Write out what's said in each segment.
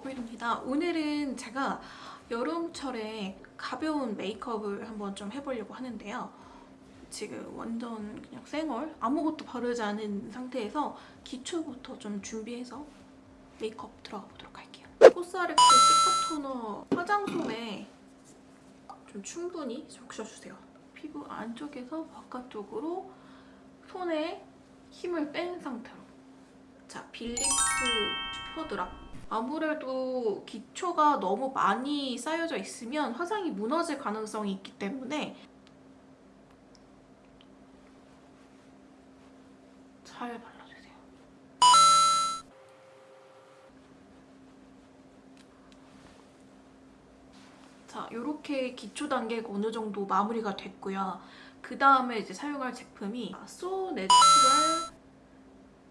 꾸이입니다 오늘은 제가 여름철에 가벼운 메이크업을 한번 좀 해보려고 하는데요. 지금 완전 그냥 생얼 아무것도 바르지 않은 상태에서 기초부터 좀 준비해서 메이크업 들어가 보도록 할게요. 코스알엑스 시카 토너 화장솜에 좀 충분히 적셔주세요. 피부 안쪽에서 바깥쪽으로 손에 힘을 뺀 상태로 자, belif super drop 아무래도 기초가 너무 많이 쌓여져 있으면 화장이 무너질 가능성이 있기 때문에 잘 발라주세요. 자, 이렇게 기초 단계가 어느 정도 마무리가 됐고요. 그 다음에 이제 사용할 제품이 So Natural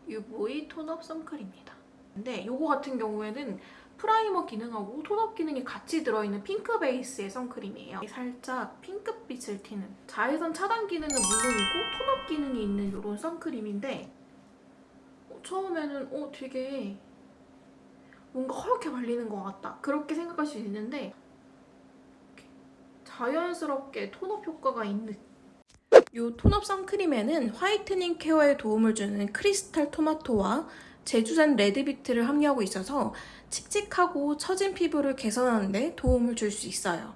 UV 톤업 선크림입니다. 근데 이거 같은 경우에는 primer 기능하고 tone up 기능이 같이 들어있는 핑크 베이스의 선크림이에요. 살짝 핑크빛을 띠는 자외선 차단 기능은 물론이고 tone up 기능이 있는 이런 선크림인데 어, 처음에는 어 되게 뭔가 허옇게 발리는 것 같다 그렇게 생각할 수 있는데 자연스럽게 tone up 효과가 있는 이 톤업 선크림에는 화이트닝 케어에 도움을 주는 크리스탈 토마토와 제주산 레드비트를 함유하고 있어서 칙칙하고 처진 피부를 개선하는 데 도움을 줄 수 있어요.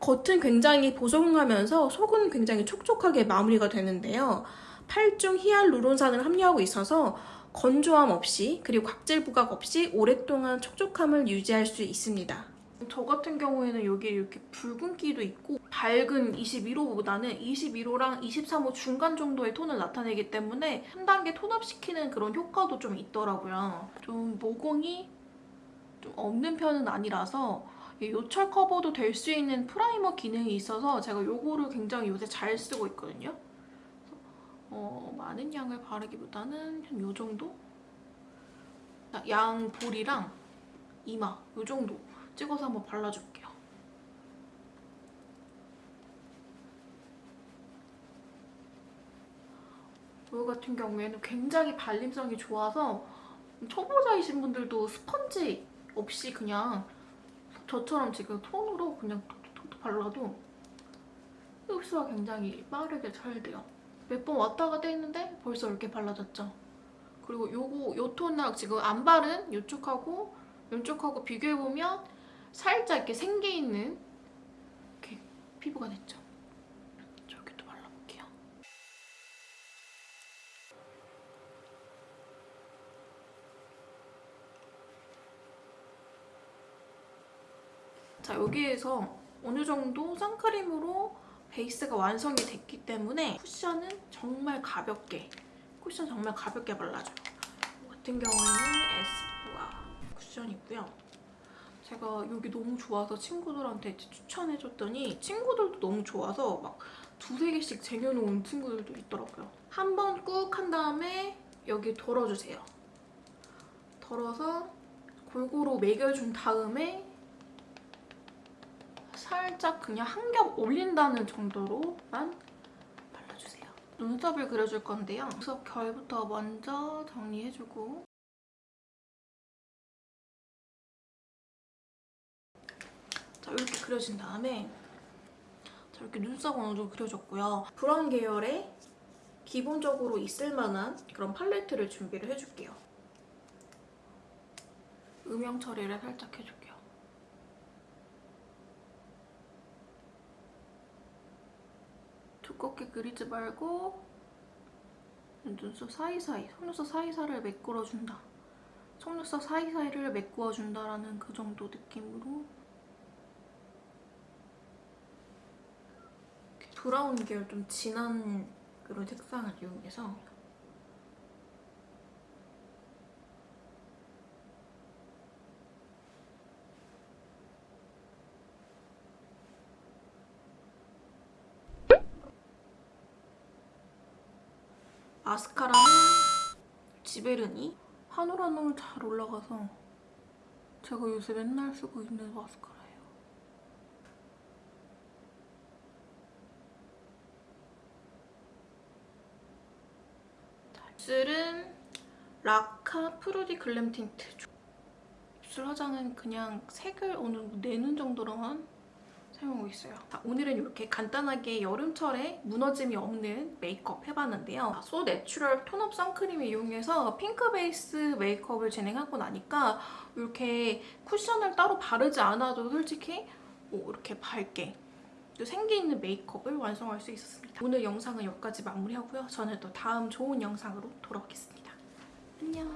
겉은 굉장히 보송하면서 속은 굉장히 촉촉하게 마무리가 되는데요. 8중 히알루론산을 함유하고 있어서 건조함 없이 그리고 각질 부각 없이 오랫동안 촉촉함을 유지할 수 있습니다. 저 같은 경우에는 여기 이렇게 붉은기도 있고 밝은 21호보다는 21호랑 23호 중간 정도의 톤을 나타내기 때문에 한 단계 tone up시키는 그런 효과도 좀 있더라고요. 좀 모공이 좀 없는 편은 아니라서 요철 커버도 될 수 있는 primer 기능이 있어서 제가 이거를 굉장히 요새 잘 쓰고 있거든요. 어, 많은 양을 바르기보다는 한이 정도? 양 볼이랑 이마 이 정도 찍어서 한번 발라줄게요. 이거 같은 경우에는 굉장히 발림성이 좋아서 초보자이신 분들도 스펀지 없이 그냥 저처럼 지금 톤으로 그냥 톡톡톡 발라도 흡수가 굉장히 빠르게 잘 돼요. 몇 번 왔다 갔다 했는데 벌써 이렇게 발라졌죠? 그리고 요거 요 톤하고 지금 안 바른 요쪽하고 이쪽하고 비교해보면 살짝 이렇게 생겨있는 이렇게 피부가 됐죠. 저기도 발라볼게요. 자 여기에서 어느 정도 선크림으로 베이스가 완성이 됐기 때문에 쿠션은 정말 가볍게 쿠션 정말 가볍게 발라줘요. 같은 경우에는 에스쁘아 쿠션이고요. 제가 여기 너무 좋아서 친구들한테 추천해줬더니 친구들도 너무 좋아서 막 두세 개씩 쟁여놓은 친구들도 있더라고요. 한 번 꾹 한 다음에 여기 덜어주세요. 덜어서 골고루 매겨준 다음에 살짝 그냥 한 겹 올린다는 정도로만 발라주세요. 눈썹을 그려줄 건데요. 눈썹 결부터 먼저 정리해주고 자 이렇게 그려진 다음에 자 이렇게 눈썹 어느 정도 그려줬고요. 브라운 계열의 기본적으로 있을 만한 그런 팔레트를 준비를 해줄게요. 음영 처리를 살짝 해줄게요. 두껍게 그리지 말고 눈썹 사이사이, 속눈썹 사이사이를 메꾸어준다. 속눈썹 사이사이를 메꾸어준다라는 그 정도 느낌으로 브라운 계열 좀 진한 그런 색상을 이용해서. 마스카라는 Giverny? 한올 한올 잘 올라가서 제가 요새 맨날 쓰고 있는 마스카라 입술은 Laka fruity glam tint 입술 화장은 그냥 색을 어느 정도 내는 정도로만 사용하고 있어요. 자, 오늘은 이렇게 간단하게 여름철에 무너짐이 없는 메이크업 해봤는데요. So Natural tone up 선크림 이용해서 핑크 베이스 메이크업을 진행하고 나니까 이렇게 쿠션을 따로 바르지 않아도 솔직히 뭐 이렇게 밝게 또 생기 있는 메이크업을 완성할 수 있었습니다. 오늘 영상은 여기까지 마무리하고요. 저는 또 다음 좋은 영상으로 돌아오겠습니다. 안녕.